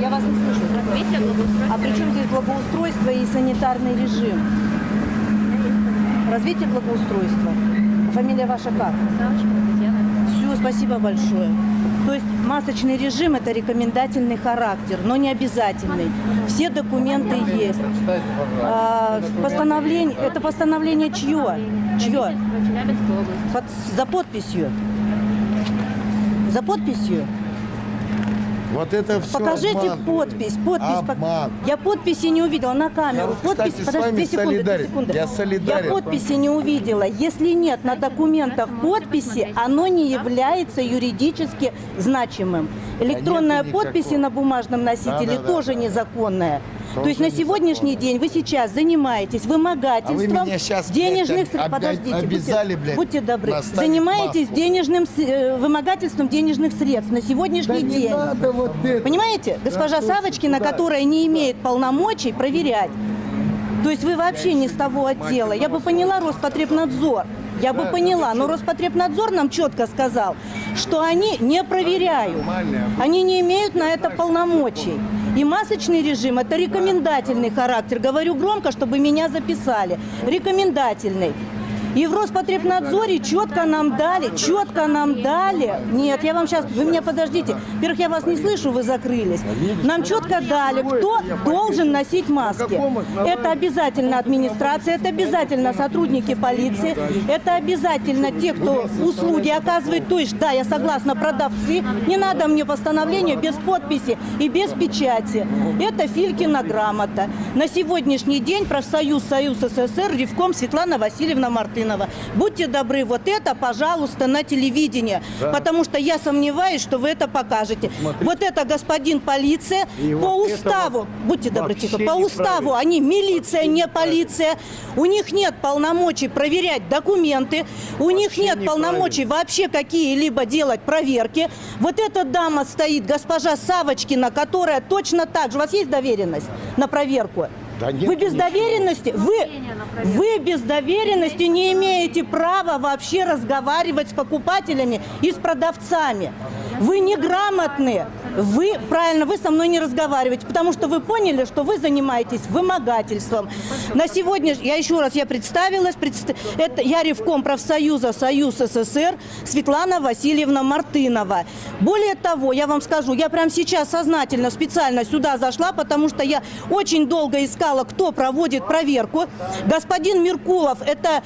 Я вас не слышу. А при чем здесь благоустройство и санитарный режим? Развитие благоустройства. Фамилия ваша как? Все, спасибо большое. То есть масочный режим – это рекомендательный характер, но не обязательный. Все документы есть. А, постановление, это постановление чье? Чье? Под- за подписью. За подписью. Вот это все Покажите обман. подпись. Подпись. Обман. Я подписи не увидела на камеру. Я, подпись. кстати, с Подожди, вами две секунды, две секунды. Я солидарен. Я подписи не увидела. Если нет на документах подписи, оно не является юридически значимым. Электронная никакого. подпись на бумажном носителе Да-да-да. тоже незаконная. То есть на сегодняшний незаконно. день вы сейчас занимаетесь вымогательством А вы щас, денежных средств. Подождите, обязали, будьте, блядь, будьте добры. Занимаетесь маску. денежным э, вымогательством денежных средств на сегодняшний Да день. надо вот это. Понимаете, госпожа слушайте, Савочкина, куда? которая не имеет полномочий проверять. То есть вы вообще не с того отдела. Я бы поняла Роспотребнадзор. Я бы поняла, но Роспотребнадзор нам четко сказал, что они не проверяют. Они не имеют на это полномочий. И масочный режим – это рекомендательный характер. Говорю громко, чтобы меня записали. Рекомендательный. И в Роспотребнадзоре четко нам дали, четко нам дали. Нет, я вам сейчас, вы меня подождите. Во-первых, я вас не слышу, вы закрылись. Нам четко дали, кто должен носить маски. Это обязательно администрация, это обязательно сотрудники полиции, это обязательно те, кто услуги оказывает. То есть, да, я согласна, продавцы. Не надо мне постановление без подписи и без печати. Это Филькина грамота. На сегодняшний день профсоюз Союз СССР Ревком Светлана Васильевна Мартынова. Будьте добры, вот это, пожалуйста, на телевидении. Потому что я сомневаюсь, что вы это покажете. Вот это господин полиция И по вот уставу. Будьте добры, тихо. По уставу они милиция, не полиция. У них нет полномочий проверять документы. У них нет полномочий вообще какие-либо делать проверки. Вот эта дама стоит, госпожа Савочкина, которая точно так же. У вас есть доверенность на проверку? Да нет вы без ничего. доверенности, вы, вы без доверенности не имеете права вообще разговаривать с покупателями и с продавцами. Вы неграмотные. Вы, правильно, вы со мной не разговариваете, потому что вы поняли, что вы занимаетесь вымогательством. На сегодня, я еще раз, я представилась, предста- это я Ревком профсоюза Союз СССР Светлана Васильевна Мартынова. Более того, я вам скажу, я прямо сейчас сознательно, специально сюда зашла, потому что я очень долго искала, кто проводит проверку. Господин Меркулов, это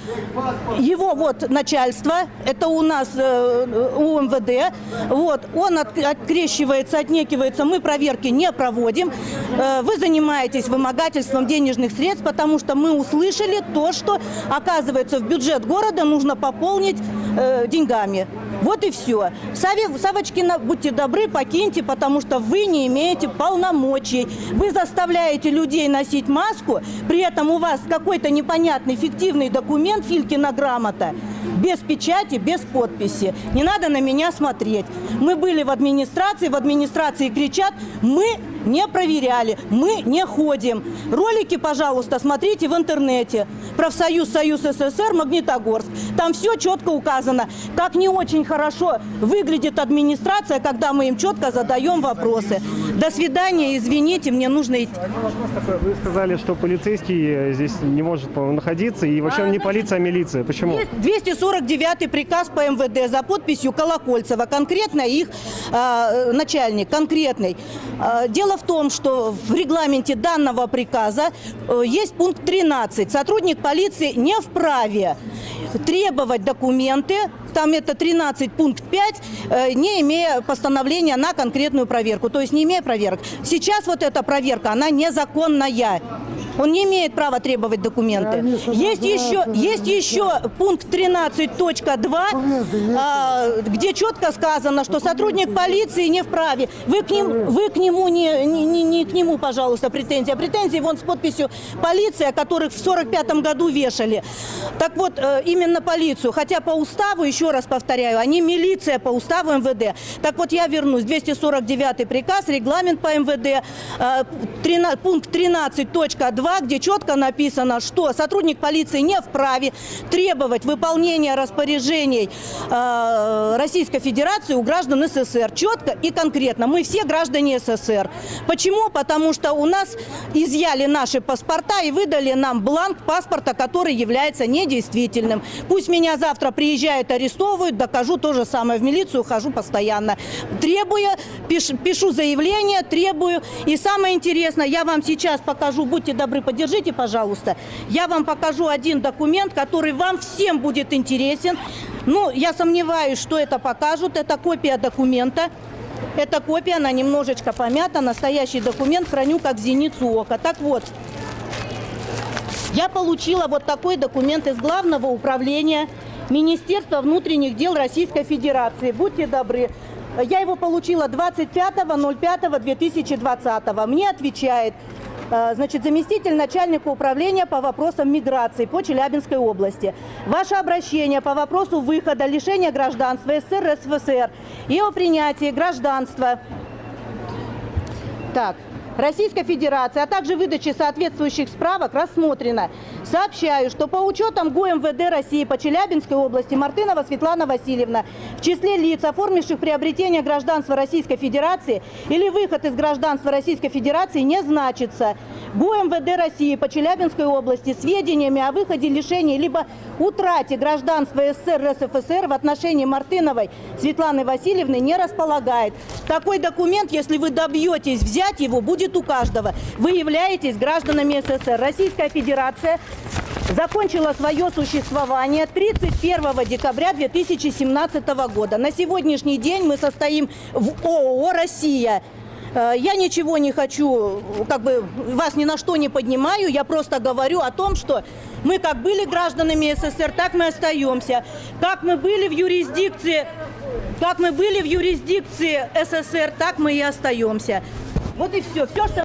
его вот начальство, это у нас э, у МВД, вот, он от- открещивается, отнекивается, мы проверки не проводим. Э, вы занимаетесь вымогательством денежных средств, потому что мы услышали то, что, оказывается, в бюджет города нужно пополнить э, деньгами. Вот и все. Савочкина, будьте добры, покиньте, потому что вы не имеете полномочий. Вы заставляете людей носить маску, при этом у вас какой-то непонятный фиктивный документ, Филькина грамота, без печати, без подписи. Не надо на меня смотреть. Мы были в администрации, в администрации кричат, мы не проверяли, мы не ходим. Ролики, пожалуйста, смотрите в интернете. Профсоюз Союз СССР Магнитогорск. Там все четко указано. Как не очень хорошо выглядит администрация, когда мы им четко задаем вопросы. До свидания, извините, мне нужно идти. Такой. Вы сказали, что полицейский э, здесь не может находиться, и вообще А, он не значит, полиция, а милиция. Почему? Есть 249 приказ по МВД за подписью Колокольцева, конкретно их э, начальник, конкретный. Э, дело в том, что в регламенте данного приказа э, есть пункт 13. Сотрудник полиции не вправе требовать документы, там это 13 пункт 5, э, не имея постановления на конкретную проверку, то есть не имея проверок. Сейчас вот эта проверка, она незаконная. Он не имеет права требовать документы. Есть еще, есть еще пункт 13.2, а, где четко сказано, что сотрудник полиции не вправе. Вы к, ним, вы к нему не, не, не- не к нему, пожалуйста, претензии. А претензии вон с подписью полиция, которых в 45 году вешали. Так вот, э, именно полицию. Хотя по уставу, еще раз повторяю, они милиция по уставу МВД. Так вот, я вернусь. 249 приказ, регламент по МВД, э, 13 пункт 13.2 2, где четко написано, что сотрудник полиции не вправе требовать выполнения распоряжений э, Российской Федерации у граждан СССР. Четко и конкретно. Мы все граждане СССР. Почему? Потому что у нас изъяли наши паспорта и выдали нам бланк паспорта, который является недействительным. Пусть меня завтра приезжают, арестовывают, докажу то же самое. В милицию хожу постоянно. Требуя, пиш- пишу заявление, требую. И самое интересное, я вам сейчас покажу, будьте добры, подержите, пожалуйста. Я вам покажу один документ, который вам всем будет интересен. Ну, я сомневаюсь, что это покажут. Это копия документа. Эта копия, она немножечко помята. Настоящий документ храню как зеницу ока. Так вот, я получила вот такой документ из Главного управления Министерства внутренних дел Российской Федерации. Будьте добры. Я его получила 25.05.2020. Мне отвечает значит, заместитель начальника управления по вопросам миграции по Челябинской области. Ваше обращение по вопросу выхода, лишения гражданства СССР, СФСР и о принятии гражданства так, Российской Федерации, а также выдачи соответствующих справок рассмотрено. Сообщаю, что по учетам ГУМВД России по Челябинской области Мартынова Светлана Васильевна в числе лиц, оформивших приобретение гражданства Российской Федерации или выход из гражданства Российской Федерации не значится. ГУМВД России по Челябинской области сведениями о выходе лишения либо утрате гражданства СССР РСФСР в отношении Мартыновой Светланы Васильевны не располагает. Такой документ, если вы добьетесь взять его, будет у каждого. Вы являетесь гражданами СССР. Российская Федерация закончила свое существование 31 декабря 2017 года. На сегодняшний день мы состоим в ООО «Россия». Э, Я ничего не хочу, как бы вас ни на что не поднимаю, я просто говорю о том, что мы как были гражданами СССР, так мы остаемся. Как мы были в юрисдикции, как мы были в юрисдикции СССР, так мы и остаемся. Вот и все. Все, что